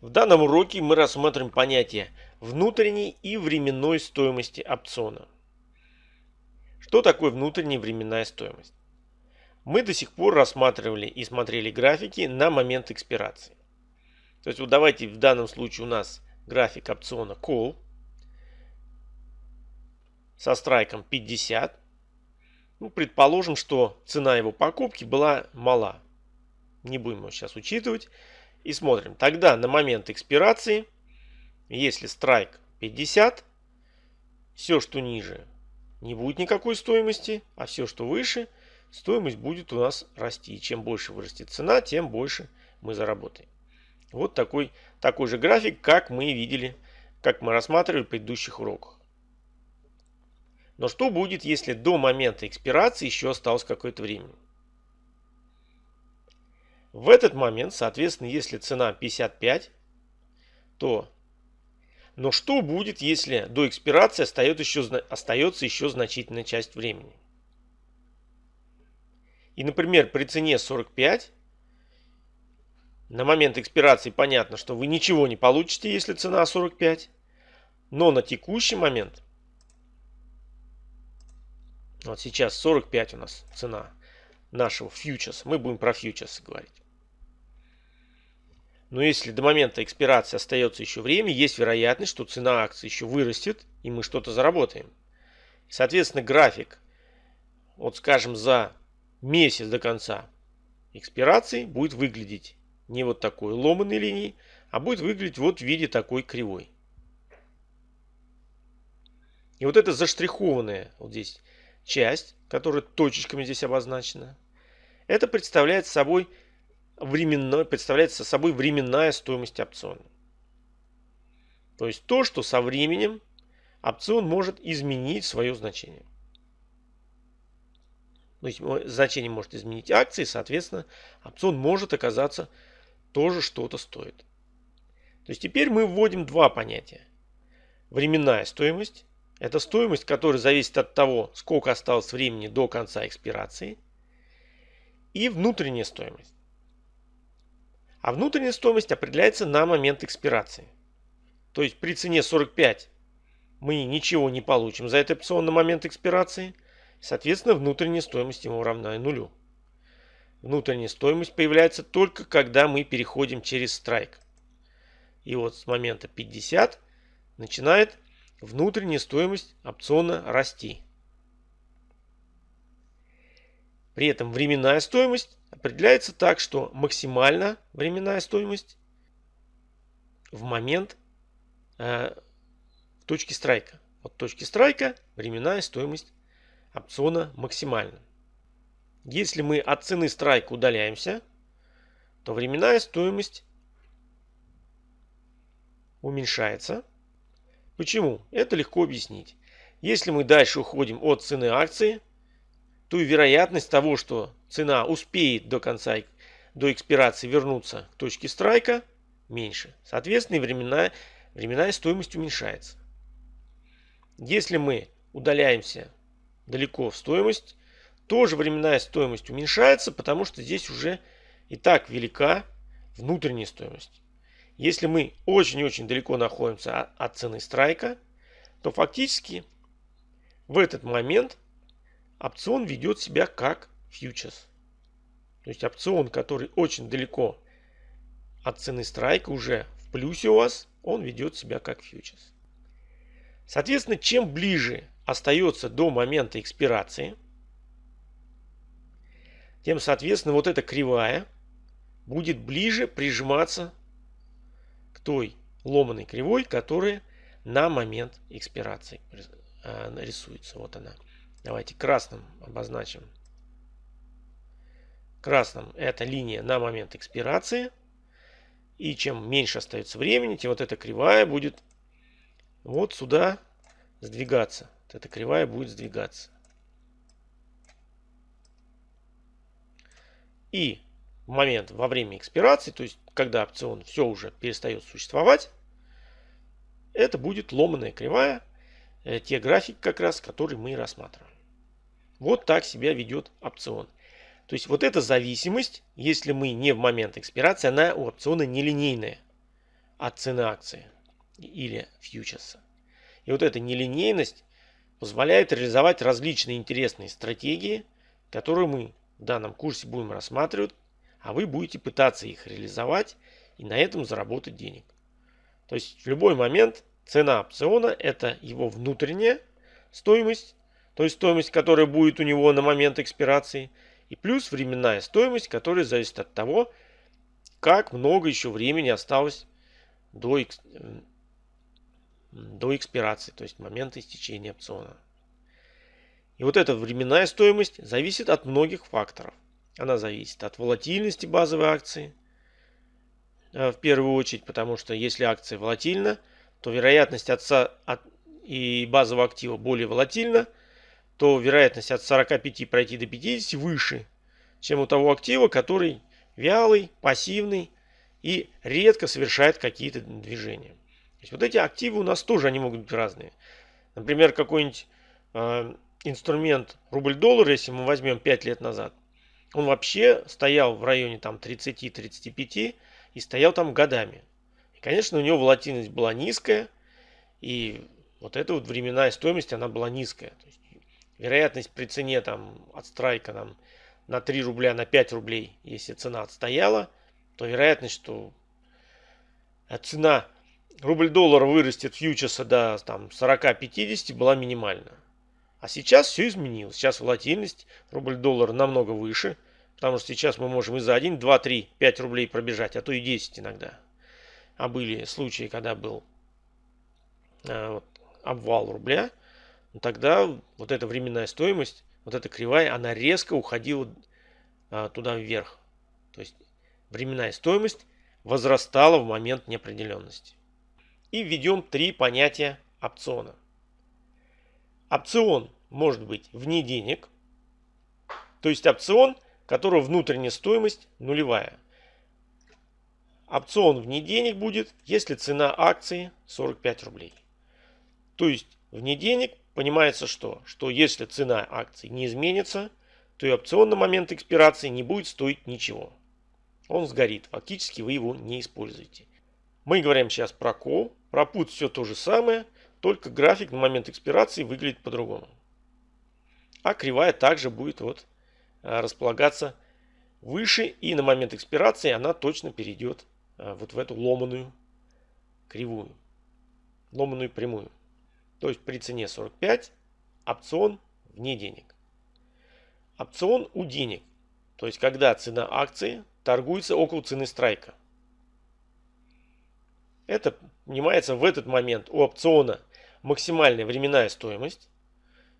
В данном уроке мы рассмотрим понятие внутренней и временной стоимости опциона. Что такое внутренняя временная стоимость? Мы до сих пор рассматривали и смотрели графики на момент экспирации. То есть вот давайте в данном случае у нас график опциона Call со страйком 50. Ну, предположим, что цена его покупки была мала. Не будем его сейчас учитывать. И смотрим. Тогда на момент экспирации, если страйк 50, все, что ниже, не будет никакой стоимости, а все, что выше, стоимость будет у нас расти. И чем больше вырастет цена, тем больше мы заработаем. Вот такой, такой же график, как мы видели, как мы рассматривали в предыдущих уроках. Но что будет, если до момента экспирации еще осталось какое-то время? В этот момент, соответственно, если цена 55, то... Но что будет, если до экспирации остается еще, остается еще значительная часть времени? И, например, при цене 45, на момент экспирации понятно, что вы ничего не получите, если цена 45. Но на текущий момент, вот сейчас 45 у нас цена нашего фьючерса, мы будем про фьючерсы говорить. Но если до момента экспирации остается еще время, есть вероятность, что цена акции еще вырастет, и мы что-то заработаем. Соответственно, график, вот скажем, за месяц до конца экспирации будет выглядеть не вот такой ломаной линией, а будет выглядеть вот в виде такой кривой. И вот эта заштрихованная вот здесь часть, которая точечками здесь обозначена, это представляет собой временной, представляет собой временная стоимость опциона. То есть то, что со временем опцион может изменить свое значение. То есть значение может изменить акции, соответственно, опцион может оказаться тоже что-то стоит. То есть теперь мы вводим два понятия. Временная стоимость – это стоимость, которая зависит от того, сколько осталось времени до конца экспирации. И внутренняя стоимость. А внутренняя стоимость определяется на момент экспирации. То есть при цене 45 мы ничего не получим за этот опцион на момент экспирации. Соответственно, внутренняя стоимость ему равна нулю. Внутренняя стоимость появляется только когда мы переходим через страйк. И вот с момента 50 начинает внутренняя стоимость опциона расти. При этом временная стоимость определяется так, что максимально временная стоимость в момент э, точки страйка. От точки страйка временная стоимость опциона максимальна. Если мы от цены страйка удаляемся, то временная стоимость уменьшается. Почему? Это легко объяснить. Если мы дальше уходим от цены акции, то и вероятность того, что цена успеет до конца, до экспирации вернуться к точке страйка, меньше. Соответственно, и временная, временная стоимость уменьшается. Если мы удаляемся далеко в стоимость, тоже временная стоимость уменьшается, потому что здесь уже и так велика внутренняя стоимость. Если мы очень-очень далеко находимся от цены страйка, то фактически в этот момент опцион ведет себя как фьючерс. То есть опцион, который очень далеко от цены страйка, уже в плюсе у вас, он ведет себя как фьючерс. Соответственно, чем ближе остается до момента экспирации, тем, соответственно, вот эта кривая будет ближе прижиматься к той ломаной кривой, которая на момент экспирации э, рисуется. Вот она. Давайте красным обозначим. Красным это линия на момент экспирации. И чем меньше остается времени, тем вот эта кривая будет вот сюда сдвигаться. Вот эта кривая будет сдвигаться. И в момент во время экспирации, то есть когда опцион все уже перестает существовать, это будет ломаная кривая, те графики как раз, которые мы рассматриваем. Вот так себя ведет опцион. То есть вот эта зависимость, если мы не в момент экспирации, она у опциона нелинейная. от цены акции или фьючерса. И вот эта нелинейность позволяет реализовать различные интересные стратегии, которые мы в данном курсе будем рассматривать, а вы будете пытаться их реализовать и на этом заработать денег. То есть в любой момент цена опциона это его внутренняя стоимость, то есть стоимость, которая будет у него на момент экспирации, и плюс временная стоимость, которая зависит от того, как много еще времени осталось до, до экспирации, то есть момента истечения опциона. И вот эта временная стоимость зависит от многих факторов. Она зависит от волатильности базовой акции, э, в первую очередь, потому что если акция волатильна, то вероятность отца от, и базового актива более волатильна, то вероятность от 45 пройти до 50 выше, чем у того актива, который вялый, пассивный и редко совершает какие-то движения. То есть вот эти активы у нас тоже они могут быть разные. Например, какой-нибудь э, инструмент рубль-доллар, если мы возьмем 5 лет назад, он вообще стоял в районе там 30-35 и стоял там годами. Конечно, у него волатильность была низкая, и вот эта вот временная стоимость, она была низкая. То есть, вероятность при цене там от страйка там, на 3 рубля, на 5 рублей, если цена отстояла, то вероятность, что цена рубль-доллар вырастет фьючерса до там, 40-50 была минимальна. А сейчас все изменилось. Сейчас волатильность рубль-доллар намного выше. Потому что сейчас мы можем и за 1, 2, 3, 5 рублей пробежать, а то и 10 иногда. А были случаи, когда был а, вот, обвал рубля. Ну, тогда вот эта временная стоимость, вот эта кривая, она резко уходила а, туда вверх. То есть временная стоимость возрастала в момент неопределенности. И введем три понятия опциона. Опцион может быть вне денег, то есть опцион, которого внутренняя стоимость нулевая. Опцион вне денег будет, если цена акции 45 рублей. То есть вне денег понимается что? Что если цена акции не изменится, то и опцион на момент экспирации не будет стоить ничего. Он сгорит, фактически вы его не используете. Мы говорим сейчас про кол, про put все то же самое – только график на момент экспирации выглядит по-другому. А кривая также будет вот а, располагаться выше и на момент экспирации она точно перейдет вот в эту ломаную кривую. Ломаную прямую. То есть при цене 45 опцион вне денег. Опцион у денег. То есть когда цена акции торгуется около цены страйка. Это понимается в этот момент у опциона максимальная временная стоимость.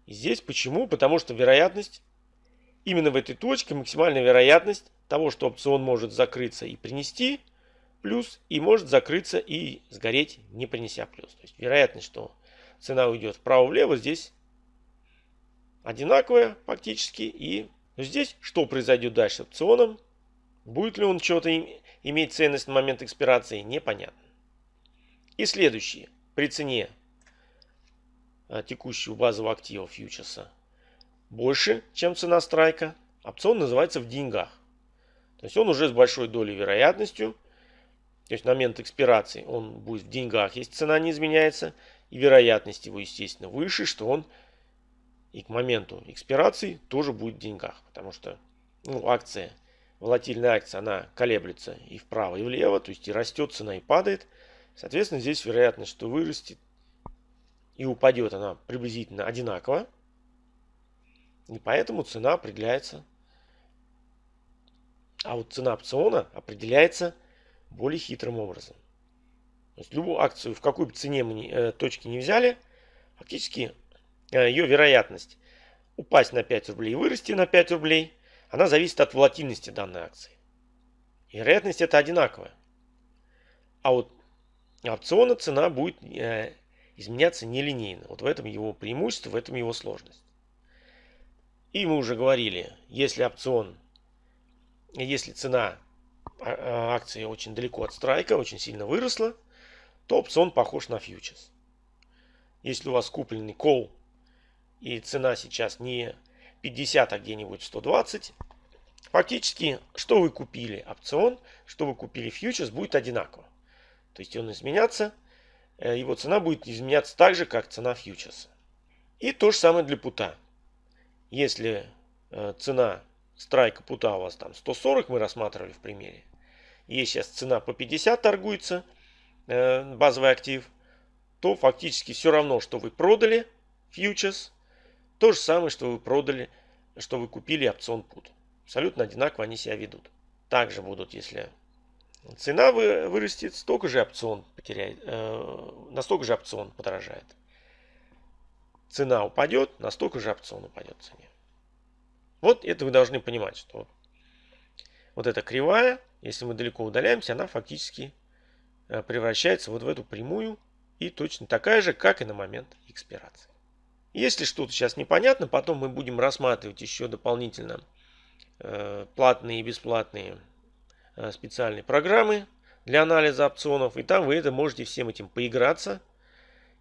И здесь почему? Потому что вероятность, именно в этой точке максимальная вероятность того, что опцион может закрыться и принести плюс, и может закрыться и сгореть, не принеся плюс. То есть вероятность, что цена уйдет вправо-влево, здесь одинаковая фактически. И здесь что произойдет дальше с опционом? Будет ли он что-то иметь ценность на момент экспирации, непонятно. И следующее. При цене Э, текущего базового актива фьючерса больше, чем цена страйка, опцион называется в деньгах. То есть он уже с большой долей вероятностью, то есть момент экспирации он будет в деньгах, если цена не изменяется, и вероятность его, естественно, выше, что он и к моменту экспирации тоже будет в деньгах. Потому что ну, акция, волатильная акция, она колеблется и вправо, и влево, то есть и растет цена, и падает. Соответственно, здесь вероятность, что вырастет и упадет она приблизительно одинаково. И поэтому цена определяется. А вот цена опциона определяется более хитрым образом. То есть любую акцию, в какой бы цене мы э, точки не взяли, фактически э, ее вероятность упасть на 5 рублей и вырасти на 5 рублей, она зависит от волатильности данной акции. И вероятность это одинаковая. А вот опциона цена будет э, изменяться нелинейно. Вот в этом его преимущество, в этом его сложность. И мы уже говорили, если опцион, если цена а, а, акции очень далеко от страйка, очень сильно выросла, то опцион похож на фьючерс. Если у вас купленный кол и цена сейчас не 50, а где-нибудь 120, фактически, что вы купили опцион, что вы купили фьючерс, будет одинаково. То есть он изменяться, э, его цена будет изменяться так же, как цена фьючерса. И то же самое для пута. Если э, цена страйка пута у вас там 140, мы рассматривали в примере. Есть сейчас цена по 50 торгуется, э, базовый актив, то фактически все равно, что вы продали фьючерс, то же самое, что вы продали, что вы купили опцион пут. Абсолютно одинаково они себя ведут. Также будут, если цена вырастет, столько же опцион потеряет, э, настолько же опцион подорожает. Цена упадет, настолько же опцион упадет в цене. Вот это вы должны понимать, что вот эта кривая, если мы далеко удаляемся, она фактически э, превращается вот в эту прямую и точно такая же, как и на момент экспирации. Если что-то сейчас непонятно, потом мы будем рассматривать еще дополнительно э, платные и бесплатные э, специальные программы для анализа опционов. И там вы это можете всем этим поиграться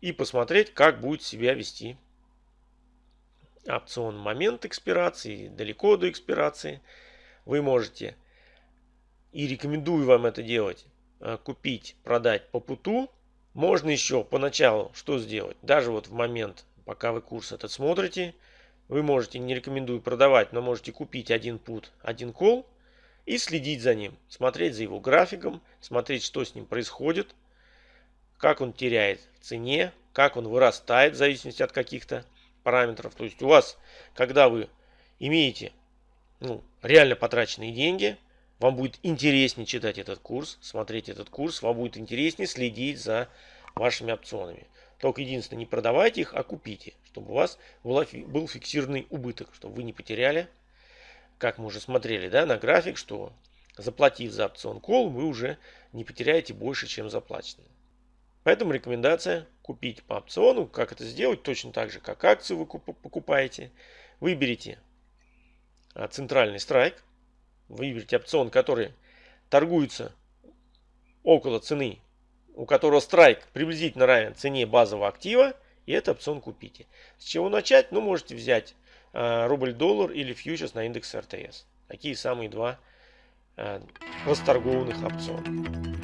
и посмотреть, как будет себя вести опцион момент экспирации, далеко до экспирации. Вы можете, и рекомендую вам это делать, э, купить, продать по путу. Можно еще поначалу что сделать? Даже вот в момент, пока вы курс этот смотрите, вы можете, не рекомендую продавать, но можете купить один пут, один кол и следить за ним. Смотреть за его графиком, смотреть, что с ним происходит, как он теряет в цене, как он вырастает в зависимости от каких-то параметров. То есть у вас, когда вы имеете ну, реально потраченные деньги, вам будет интереснее читать этот курс, смотреть этот курс, вам будет интереснее следить за вашими опционами. Только единственное, не продавайте их, а купите, чтобы у вас был фиксированный убыток, чтобы вы не потеряли, как мы уже смотрели да, на график, что заплатив за опцион кол, вы уже не потеряете больше, чем заплачено. Поэтому рекомендация купить по опциону. Как это сделать? Точно так же, как акцию вы покупаете. Выберите а, центральный страйк. Выберите опцион, который торгуется около цены, у которого страйк приблизительно равен цене базового актива. И этот опцион купите. С чего начать? Ну, можете взять а, рубль-доллар или фьючерс на индекс РТС. Такие самые два а, расторгованных опциона.